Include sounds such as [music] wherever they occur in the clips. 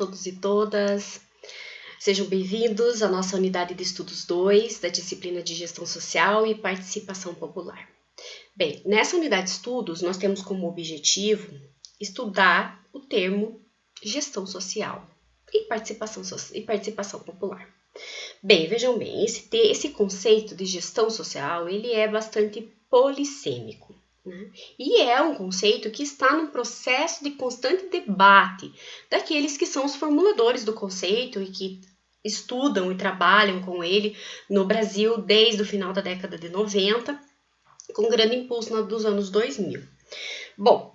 todos e todas. Sejam bem-vindos à nossa unidade de estudos 2 da disciplina de Gestão Social e Participação Popular. Bem, nessa unidade de estudos, nós temos como objetivo estudar o termo gestão social e participação, e participação popular. Bem, vejam bem, esse, esse conceito de gestão social, ele é bastante polissêmico. Né? E é um conceito que está num processo de constante debate daqueles que são os formuladores do conceito e que estudam e trabalham com ele no Brasil desde o final da década de 90, com grande impulso dos anos 2000. Bom,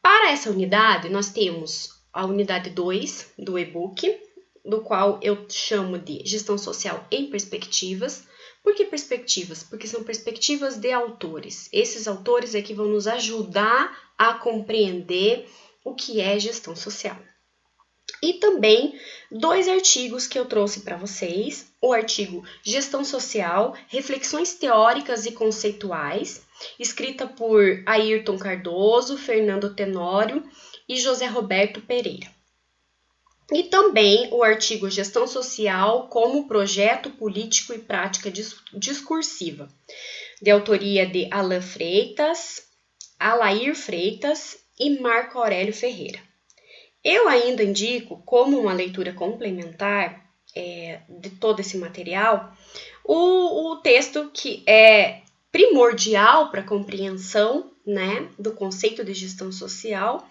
para essa unidade, nós temos a unidade 2 do e-book, do qual eu chamo de Gestão Social em Perspectivas. Por que perspectivas? Porque são perspectivas de autores. Esses autores é que vão nos ajudar a compreender o que é gestão social. E também dois artigos que eu trouxe para vocês: o artigo Gestão Social, Reflexões Teóricas e Conceituais, escrita por Ayrton Cardoso, Fernando Tenório e José Roberto Pereira. E também o artigo Gestão Social como Projeto Político e Prática Discursiva, de autoria de Alain Freitas, Alair Freitas e Marco Aurélio Ferreira. Eu ainda indico, como uma leitura complementar é, de todo esse material, o, o texto que é primordial para a compreensão né, do conceito de gestão social,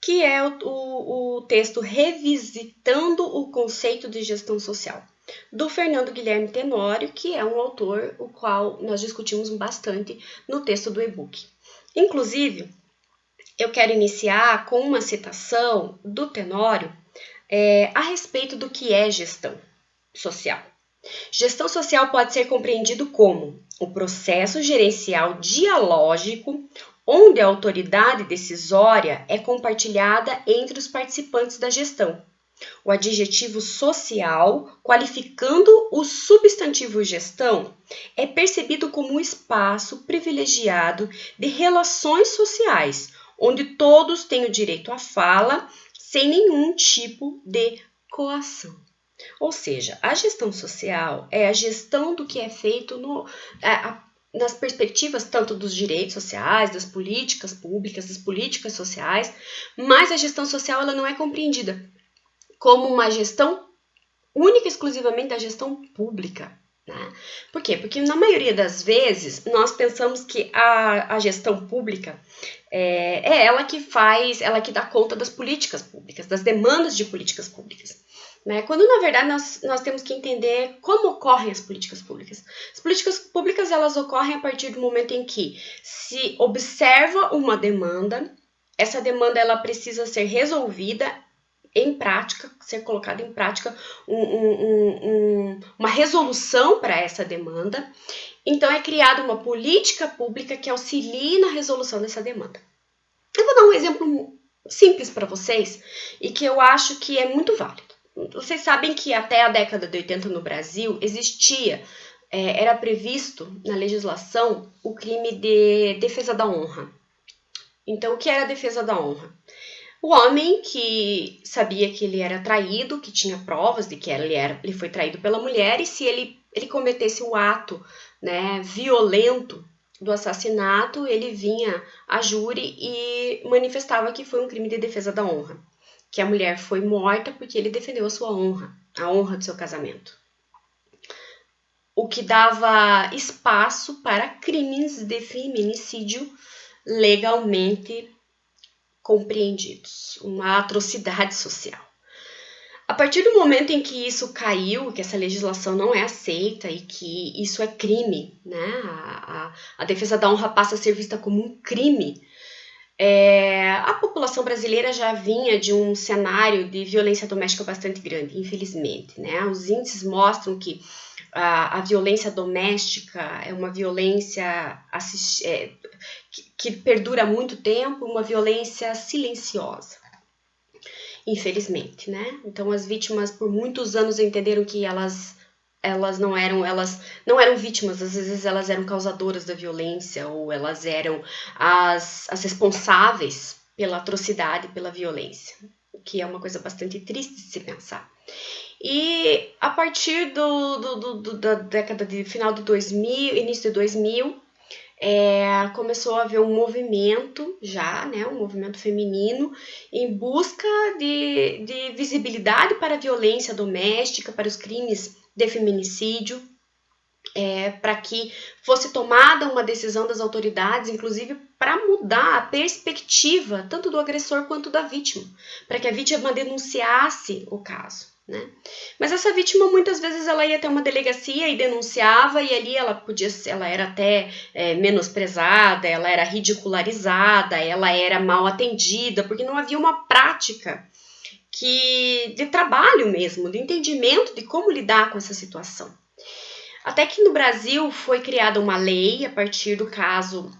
que é o, o, o texto Revisitando o Conceito de Gestão Social, do Fernando Guilherme Tenório, que é um autor o qual nós discutimos bastante no texto do e-book. Inclusive, eu quero iniciar com uma citação do Tenório é, a respeito do que é gestão social. Gestão social pode ser compreendido como o processo gerencial dialógico onde a autoridade decisória é compartilhada entre os participantes da gestão. O adjetivo social, qualificando o substantivo gestão, é percebido como um espaço privilegiado de relações sociais, onde todos têm o direito à fala sem nenhum tipo de coação. Ou seja, a gestão social é a gestão do que é feito no, a, nas perspectivas tanto dos direitos sociais, das políticas públicas, das políticas sociais, mas a gestão social ela não é compreendida como uma gestão única e exclusivamente da gestão pública. Né? Por quê? Porque na maioria das vezes nós pensamos que a, a gestão pública é, é ela que faz, ela que dá conta das políticas públicas, das demandas de políticas públicas. Né? Quando, na verdade, nós, nós temos que entender como ocorrem as políticas públicas. As políticas públicas, elas ocorrem a partir do momento em que se observa uma demanda, essa demanda ela precisa ser resolvida em prática, ser colocada em prática um, um, um, uma resolução para essa demanda. Então, é criada uma política pública que auxilie na resolução dessa demanda. Eu vou dar um exemplo simples para vocês e que eu acho que é muito válido. Vocês sabem que até a década de 80 no Brasil existia, é, era previsto na legislação o crime de defesa da honra. Então, o que era a defesa da honra? O homem que sabia que ele era traído, que tinha provas de que ele, era, ele foi traído pela mulher, e se ele, ele cometesse o ato né, violento do assassinato, ele vinha a júri e manifestava que foi um crime de defesa da honra que a mulher foi morta porque ele defendeu a sua honra, a honra do seu casamento. O que dava espaço para crimes de feminicídio legalmente compreendidos, uma atrocidade social. A partir do momento em que isso caiu, que essa legislação não é aceita e que isso é crime, né? A, a, a defesa da honra passa a ser vista como um crime é, a população brasileira já vinha de um cenário de violência doméstica bastante grande, infelizmente. Né? Os índices mostram que a, a violência doméstica é uma violência assist, é, que, que perdura muito tempo, uma violência silenciosa. Infelizmente, né? Então as vítimas por muitos anos entenderam que elas elas não eram elas não eram vítimas às vezes elas eram causadoras da violência ou elas eram as, as responsáveis pela atrocidade pela violência o que é uma coisa bastante triste de se pensar. E a partir do, do, do, do da década de final de 2000, início de 2000, é, começou a haver um movimento já, né, um movimento feminino em busca de, de visibilidade para a violência doméstica, para os crimes de feminicídio, é, para que fosse tomada uma decisão das autoridades, inclusive para mudar a perspectiva tanto do agressor quanto da vítima, para que a vítima denunciasse o caso. Né? Mas essa vítima muitas vezes ela ia até uma delegacia e denunciava e ali ela podia ela era até é, menosprezada, ela era ridicularizada, ela era mal atendida porque não havia uma prática que de trabalho mesmo, de entendimento de como lidar com essa situação. Até que no Brasil foi criada uma lei a partir do caso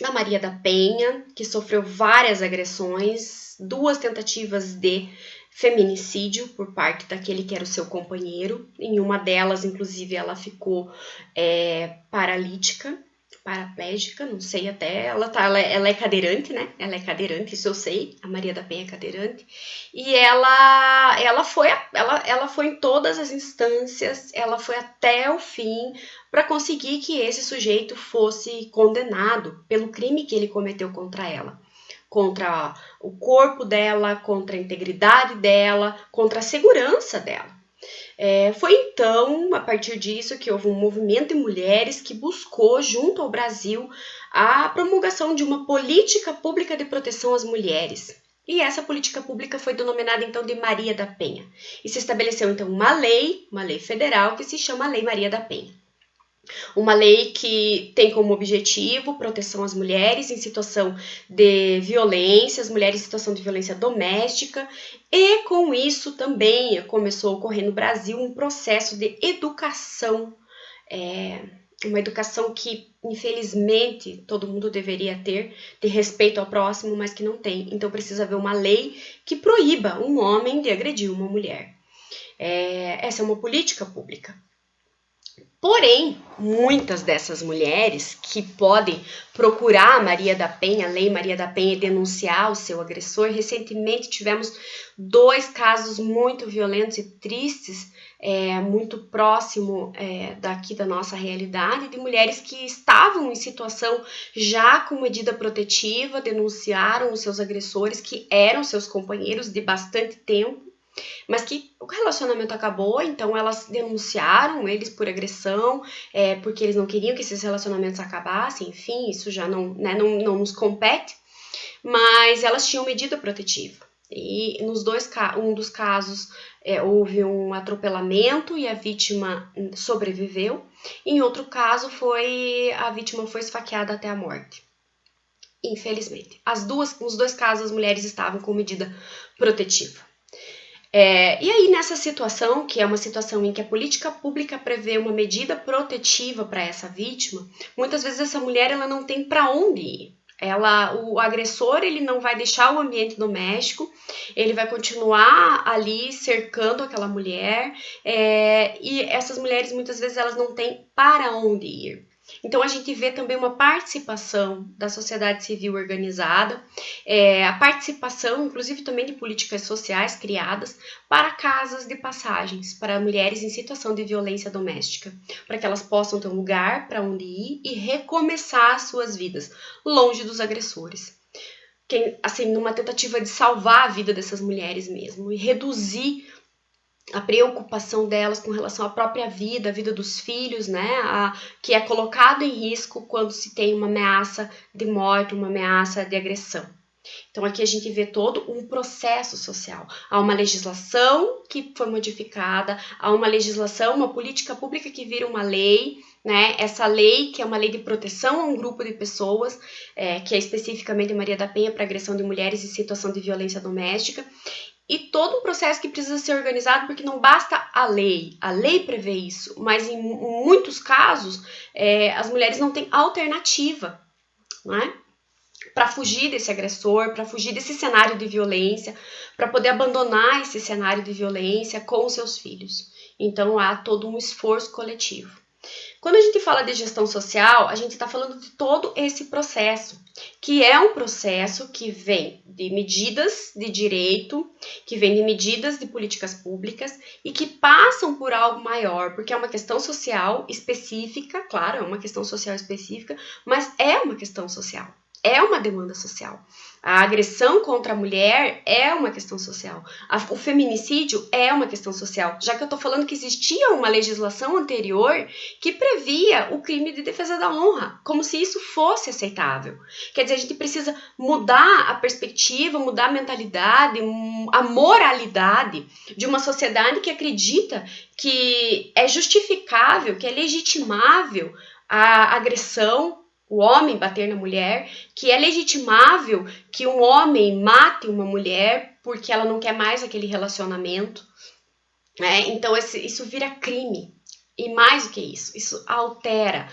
da Maria da Penha, que sofreu várias agressões, duas tentativas de feminicídio por parte daquele que era o seu companheiro. Em uma delas, inclusive, ela ficou é, paralítica, paraplégica, não sei até. Ela, tá, ela, ela, é cadeirante, né? Ela é cadeirante, isso eu sei. A Maria da Penha é cadeirante. E ela, ela, foi, ela, ela foi em todas as instâncias, ela foi até o fim para conseguir que esse sujeito fosse condenado pelo crime que ele cometeu contra ela contra o corpo dela, contra a integridade dela, contra a segurança dela. É, foi então, a partir disso, que houve um movimento de mulheres que buscou, junto ao Brasil, a promulgação de uma política pública de proteção às mulheres. E essa política pública foi denominada então de Maria da Penha. E se estabeleceu então uma lei, uma lei federal, que se chama Lei Maria da Penha. Uma lei que tem como objetivo proteção às mulheres em situação de violência, as mulheres em situação de violência doméstica, e com isso também começou a ocorrer no Brasil um processo de educação, é, uma educação que infelizmente todo mundo deveria ter, de respeito ao próximo, mas que não tem. Então precisa haver uma lei que proíba um homem de agredir uma mulher. É, essa é uma política pública. Porém, muitas dessas mulheres que podem procurar a Maria da Penha, a Lei Maria da Penha, e denunciar o seu agressor, recentemente tivemos dois casos muito violentos e tristes, é, muito próximo é, daqui da nossa realidade, de mulheres que estavam em situação já com medida protetiva, denunciaram os seus agressores, que eram seus companheiros de bastante tempo mas que o relacionamento acabou, então elas denunciaram eles por agressão, é, porque eles não queriam que esses relacionamentos acabassem, enfim, isso já não, né, não, não nos compete, mas elas tinham medida protetiva. E nos dois um dos casos é, houve um atropelamento e a vítima sobreviveu. Em outro caso foi a vítima foi esfaqueada até a morte. Infelizmente, as duas, nos dois casos as mulheres estavam com medida protetiva. É, e aí, nessa situação, que é uma situação em que a política pública prevê uma medida protetiva para essa vítima, muitas vezes essa mulher ela não tem para onde ir. Ela, o agressor ele não vai deixar o ambiente doméstico, ele vai continuar ali cercando aquela mulher, é, e essas mulheres muitas vezes elas não têm para onde ir. Então, a gente vê também uma participação da sociedade civil organizada, é, a participação, inclusive, também de políticas sociais criadas para casas de passagens para mulheres em situação de violência doméstica, para que elas possam ter um lugar para onde ir e recomeçar suas vidas, longe dos agressores. Quem, assim, numa tentativa de salvar a vida dessas mulheres mesmo e reduzir a preocupação delas com relação à própria vida, a vida dos filhos, né, a, que é colocado em risco quando se tem uma ameaça de morte, uma ameaça de agressão. Então aqui a gente vê todo um processo social. Há uma legislação que foi modificada, há uma legislação, uma política pública que vira uma lei, né? Essa lei, que é uma lei de proteção a um grupo de pessoas, é, que é especificamente Maria da Penha para agressão de mulheres em situação de violência doméstica, e todo um processo que precisa ser organizado, porque não basta a lei, a lei prevê isso, mas em muitos casos é, as mulheres não têm alternativa, não é? Para fugir desse agressor, para fugir desse cenário de violência, para poder abandonar esse cenário de violência com os seus filhos. Então há todo um esforço coletivo. Quando a gente fala de gestão social, a gente está falando de todo esse processo, que é um processo que vem de medidas de direito, que vem de medidas de políticas públicas e que passam por algo maior, porque é uma questão social específica, claro, é uma questão social específica, mas é uma questão social é uma demanda social. A agressão contra a mulher é uma questão social. O feminicídio é uma questão social. Já que eu estou falando que existia uma legislação anterior que previa o crime de defesa da honra, como se isso fosse aceitável. Quer dizer, a gente precisa mudar a perspectiva, mudar a mentalidade, a moralidade de uma sociedade que acredita que é justificável, que é legitimável a agressão o homem bater na mulher, que é legitimável que um homem mate uma mulher porque ela não quer mais aquele relacionamento. Né? Então, esse, isso vira crime. E mais do que isso, isso altera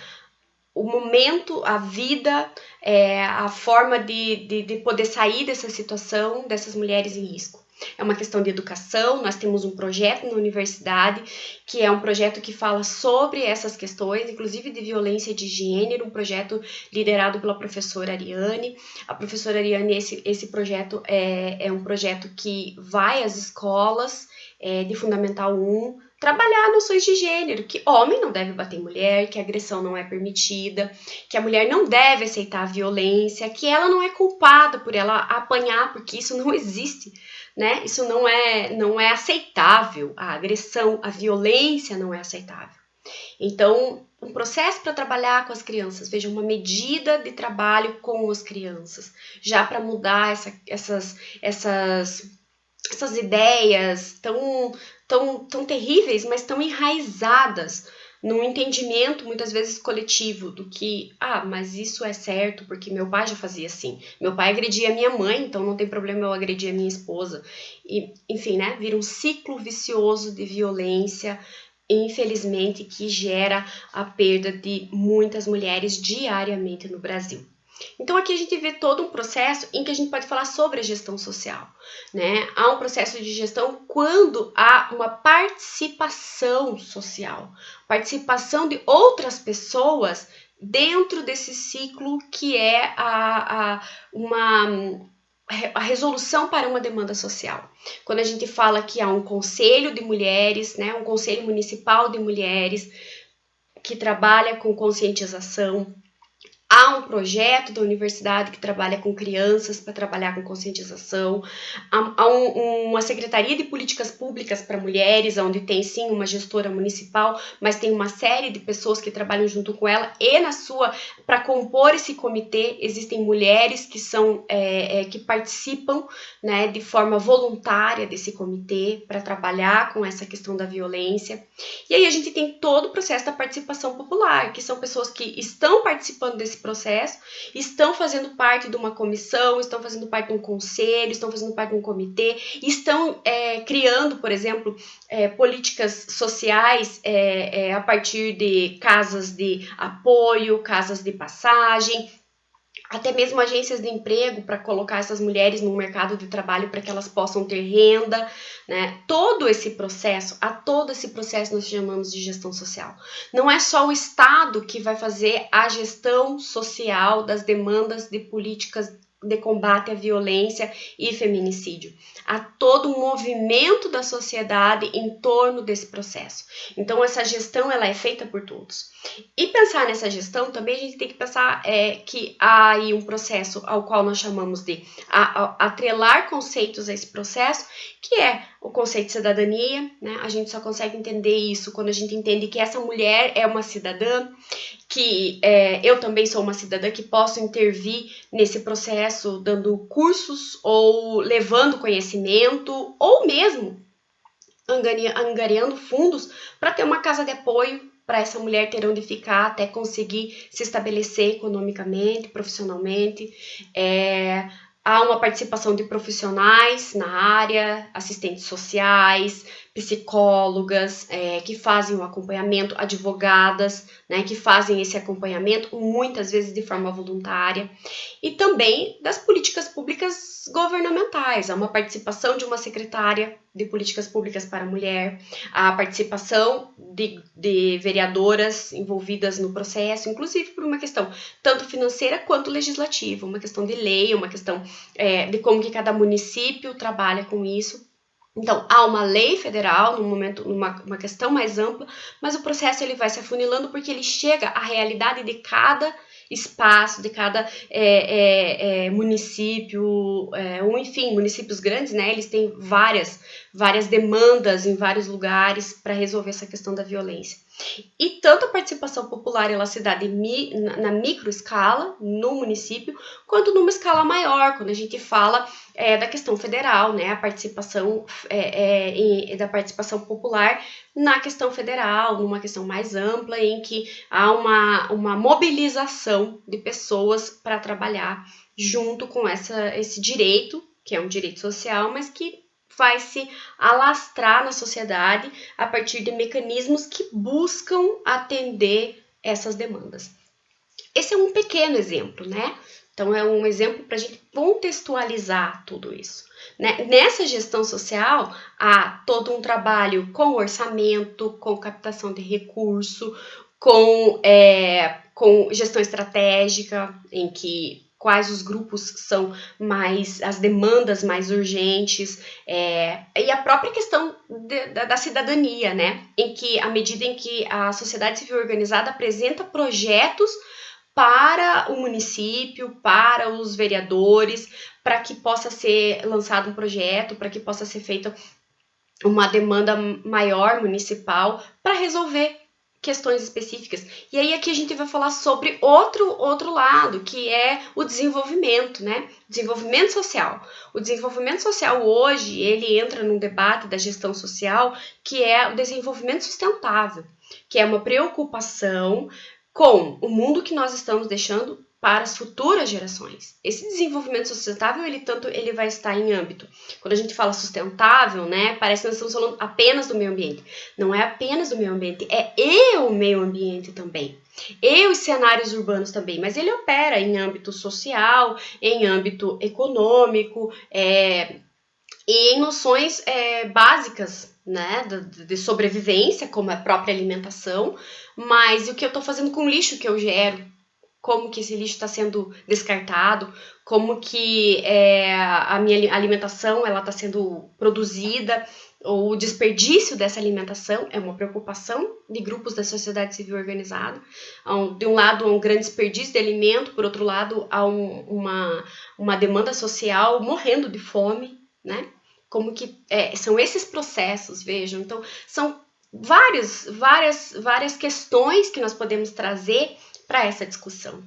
o momento, a vida, é, a forma de, de, de poder sair dessa situação dessas mulheres em risco. É uma questão de educação. Nós temos um projeto na universidade que é um projeto que fala sobre essas questões, inclusive de violência de gênero, um projeto liderado pela professora Ariane. A professora Ariane, esse, esse projeto é, é um projeto que vai às escolas é, de Fundamental 1 trabalhar noções de gênero, que homem não deve bater mulher, que agressão não é permitida, que a mulher não deve aceitar a violência, que ela não é culpada por ela apanhar, porque isso não [laughs] existe né? Isso não é, não é aceitável. A agressão, a violência não é aceitável. Então, um processo para trabalhar com as crianças, veja, uma medida de trabalho com as crianças, já para mudar essa, essas, essas, essas ideias tão, tão, tão terríveis, mas tão enraizadas num entendimento muitas vezes coletivo do que, ah, mas isso é certo porque meu pai já fazia assim. Meu pai agredia minha mãe, então não tem problema eu agredir a minha esposa. E, enfim, né, vira um ciclo vicioso de violência, infelizmente, que gera a perda de muitas mulheres diariamente no Brasil. Então aqui a gente vê todo um processo em que a gente pode falar sobre a gestão social, né? Há um processo de gestão quando há uma participação social, participação de outras pessoas dentro desse ciclo que é a, a uma a resolução para uma demanda social. Quando a gente fala que há um conselho de mulheres, né, um conselho municipal de mulheres que trabalha com conscientização, Há um projeto da universidade que trabalha com crianças para trabalhar com conscientização. Há, há um, uma secretaria de políticas públicas para mulheres, onde tem sim uma gestora municipal, mas tem uma série de pessoas que trabalham junto com ela. E na sua, para compor esse comitê, existem mulheres que são é, é, que participam, né, de forma voluntária desse comitê para trabalhar com essa questão da violência. E aí a gente tem todo o processo da participação popular, que são pessoas que estão participando desse processo, estão fazendo parte de uma comissão, estão fazendo parte de um conselho, estão fazendo parte de um comitê, estão é, criando, por exemplo, é, políticas sociais é, é a partir de casas de apoio, casas de passagem, até mesmo agências de emprego para colocar essas mulheres no mercado de trabalho para que elas possam ter renda, né? Todo esse processo, a todo esse processo nós chamamos de gestão social. Não é só o Estado que vai fazer a gestão social das demandas de políticas de combate à violência e feminicídio. Há todo um movimento da sociedade em torno desse processo. Então, essa gestão ela é feita por todos. E pensar nessa gestão também a gente tem que pensar é, que há aí um processo ao qual nós chamamos de a, a, atrelar conceitos a esse processo, que é o conceito de cidadania. Né? A gente só consegue entender isso quando a gente entende que essa mulher é uma cidadã, que é, eu também sou uma cidadã que posso intervir nesse processo dando cursos ou levando conhecimento ou mesmo angariando fundos para ter uma casa de apoio para essa mulher ter onde ficar até conseguir se estabelecer economicamente, profissionalmente. É, há uma participação de profissionais na área, assistentes sociais, psicólogas é, que fazem o acompanhamento, advogadas, né, que fazem esse acompanhamento, muitas vezes de forma voluntária, e também das políticas públicas governamentais, há uma participação de uma secretária de políticas públicas para a mulher, a participação de, de vereadoras envolvidas no processo, inclusive por uma questão tanto financeira quanto legislativa, uma questão de lei, uma questão é, de como que cada município trabalha com isso. Então, há uma lei federal, num momento, numa uma questão mais ampla, mas o processo ele vai se afunilando porque ele chega à realidade de cada espaço, de cada é, é, é, município, é, ou enfim, municípios grandes, né? Eles têm várias, várias demandas em vários lugares para resolver essa questão da violência. E tanto a participação popular ela se dá de, na micro escala, no município, quanto numa escala maior, quando a gente fala é, da questão federal, né, a participação é, é, da participação popular na questão federal, numa questão mais ampla, em que há uma, uma mobilização de pessoas para trabalhar junto com essa, esse direito, que é um direito social, mas que vai se alastrar na sociedade a partir de mecanismos que buscam atender essas demandas. Esse é um pequeno exemplo, né? Então, é um exemplo para a gente contextualizar tudo isso. Né? Nessa gestão social, há todo um trabalho com orçamento, com captação de recurso, com, é, com gestão estratégica, em que quais os grupos são mais, as demandas mais urgentes, é, e a própria questão de, da, da, cidadania, né? Em que, à medida em que a sociedade civil organizada apresenta projetos para o município, para os vereadores, para que possa ser lançado um projeto, para que possa ser feita uma demanda maior municipal para resolver questões específicas. E aí aqui a gente vai falar sobre outro outro lado, que é o desenvolvimento, né? Desenvolvimento social. O desenvolvimento social hoje, ele entra num debate da gestão social, que é o desenvolvimento sustentável, que é uma preocupação com o mundo que nós estamos deixando para as futuras gerações. Esse desenvolvimento sustentável, ele tanto ele vai estar em âmbito. Quando a gente fala sustentável, né, parece que nós estamos falando apenas do meio ambiente. Não é apenas do meio ambiente, é e o meio ambiente também. E os cenários urbanos também, mas ele opera em âmbito social, em âmbito econômico, é, e em noções é, básicas né, de, de, sobrevivência, como a própria alimentação, mas o que eu estou fazendo com o lixo que eu gero, como que esse lixo está sendo descartado, como que é, a minha alimentação ela está sendo produzida, ou o desperdício dessa alimentação é uma preocupação de grupos da sociedade civil organizada. De um lado, há um grande desperdício de alimento, por outro lado, há um, uma, uma demanda social morrendo de fome, né? Como que é, são esses processos, vejam. Então, são vários, várias, várias questões que nós podemos trazer para essa discussão.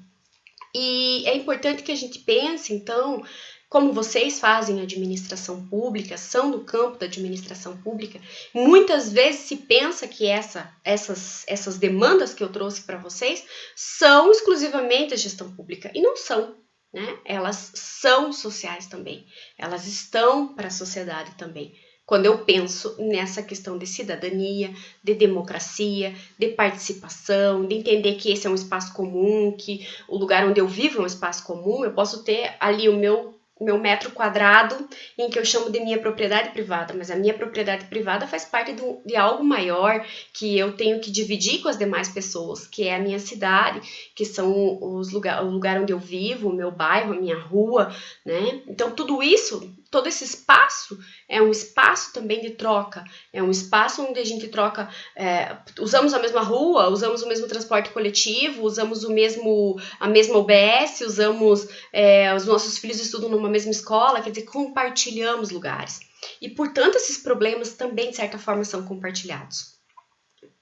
E é importante que a gente pense, então, como vocês fazem administração pública, são do campo da administração pública, muitas vezes se pensa que essa, essas, essas demandas que eu trouxe para vocês são exclusivamente a gestão pública, e não são. Né? Elas são sociais também, elas estão para a sociedade também quando eu penso nessa questão de cidadania, de democracia, de participação, de entender que esse é um espaço comum, que o lugar onde eu vivo é um espaço comum, eu posso ter ali o meu meu metro quadrado em que eu chamo de minha propriedade privada, mas a minha propriedade privada faz parte do, de algo maior que eu tenho que dividir com as demais pessoas, que é a minha cidade, que são os lugar, o lugar onde eu vivo, o meu bairro, a minha rua, né? Então tudo isso todo esse espaço é um espaço também de troca, é um espaço onde a gente troca, é, usamos a mesma rua, usamos o mesmo transporte coletivo, usamos o mesmo a mesma UBS, usamos é, os nossos filhos estudam numa mesma escola, quer dizer, compartilhamos lugares. E portanto esses problemas também de certa forma são compartilhados.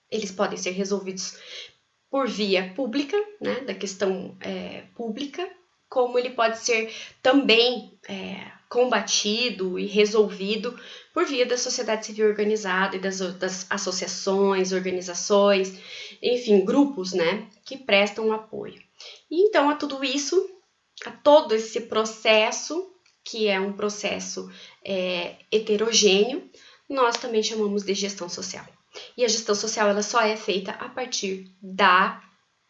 Eles podem ser resolvidos por via pública, né, da questão é, pública, como ele pode ser também é, combatido e resolvido por via da sociedade civil organizada e das, das associações, organizações, enfim, grupos, né, que prestam apoio. E então a tudo isso, a todo esse processo, que é um processo é, heterogêneo, nós também chamamos de gestão social. E a gestão social ela só é feita a partir da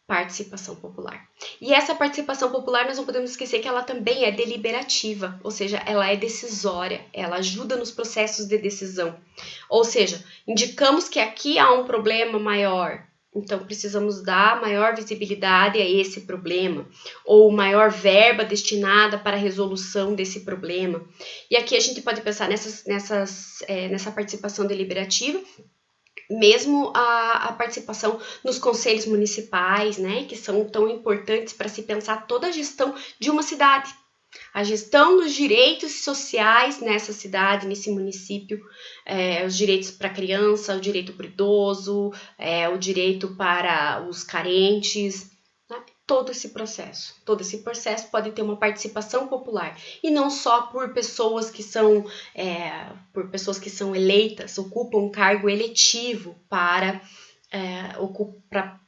participação popular. E essa participação popular, nós não podemos esquecer que ela também é deliberativa, ou seja, ela é decisória, ela ajuda nos processos de decisão. Ou seja, indicamos que aqui há um problema maior, então precisamos dar maior visibilidade a esse problema, ou maior verba destinada para a resolução desse problema. E aqui a gente pode pensar nessas, nessas, é, nessa participação deliberativa mesmo a, a, participação nos conselhos municipais, né, que são tão importantes para se pensar toda a gestão de uma cidade. A gestão dos direitos sociais nessa cidade, nesse município, é, os direitos para a criança, o direito para o idoso, é, o direito para os carentes, todo esse processo. Todo esse processo pode ter uma participação popular e não só por pessoas que são é, por pessoas que são eleitas, ocupam um cargo eletivo para é,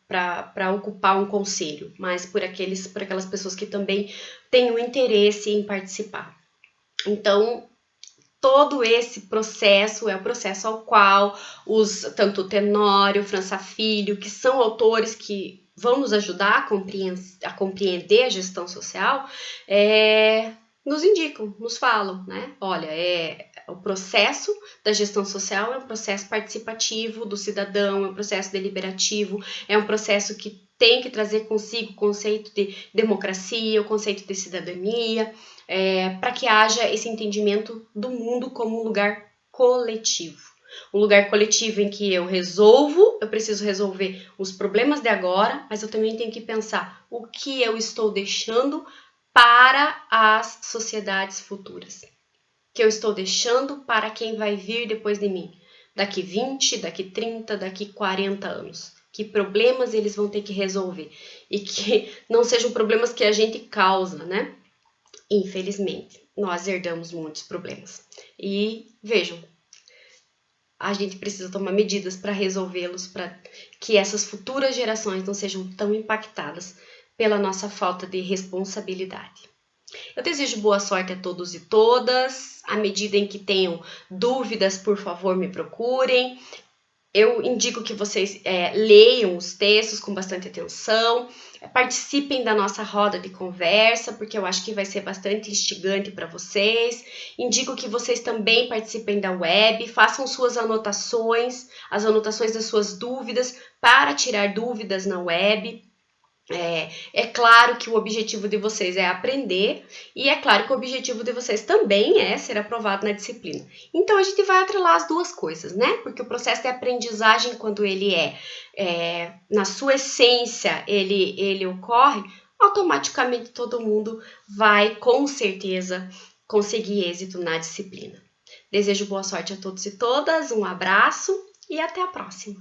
para ocupar um conselho, mas por aqueles por aquelas pessoas que também têm o interesse em participar. Então todo esse processo é o processo ao qual os tanto Tenório, França Filho, que são autores que vão nos ajudar a, compreender a, compreender a gestão social, é, nos indicam, nos falam, né? Olha, é o processo da gestão social é um processo participativo do cidadão, é um processo deliberativo, é um processo que tem que trazer consigo o conceito de democracia, o conceito de cidadania, é, para que haja esse entendimento do mundo como um lugar coletivo. Um lugar coletivo em que eu resolvo, eu preciso resolver os problemas de agora, mas eu também tenho que pensar o que eu estou deixando para as sociedades futuras. Que eu estou deixando para quem vai vir depois de mim. Daqui 20, daqui 30, daqui 40 anos. Que problemas eles vão ter que resolver. E que [laughs] não sejam problemas que a gente causa, né? Infelizmente, nós herdamos muitos problemas. E vejam, a gente precisa tomar medidas para resolvê-los, para que essas futuras gerações não sejam tão impactadas pela nossa falta de responsabilidade. Eu desejo boa sorte a todos e todas. À medida em que tenham dúvidas, por favor, me procurem. Eu indico que vocês é, leiam os textos com bastante atenção, participem da nossa roda de conversa, porque eu acho que vai ser bastante instigante para vocês. Indico que vocês também participem da web, façam suas anotações, as anotações das suas dúvidas, para tirar dúvidas na web. É, é, claro que o objetivo de vocês é aprender e é claro que o objetivo de vocês também é ser aprovado na disciplina. Então a gente vai atrelar as duas coisas, né? Porque o processo de aprendizagem, quando ele é, é na sua essência, ele, ele ocorre, automaticamente todo mundo vai com certeza conseguir êxito na disciplina. Desejo boa sorte a todos e todas, um abraço e até a próxima!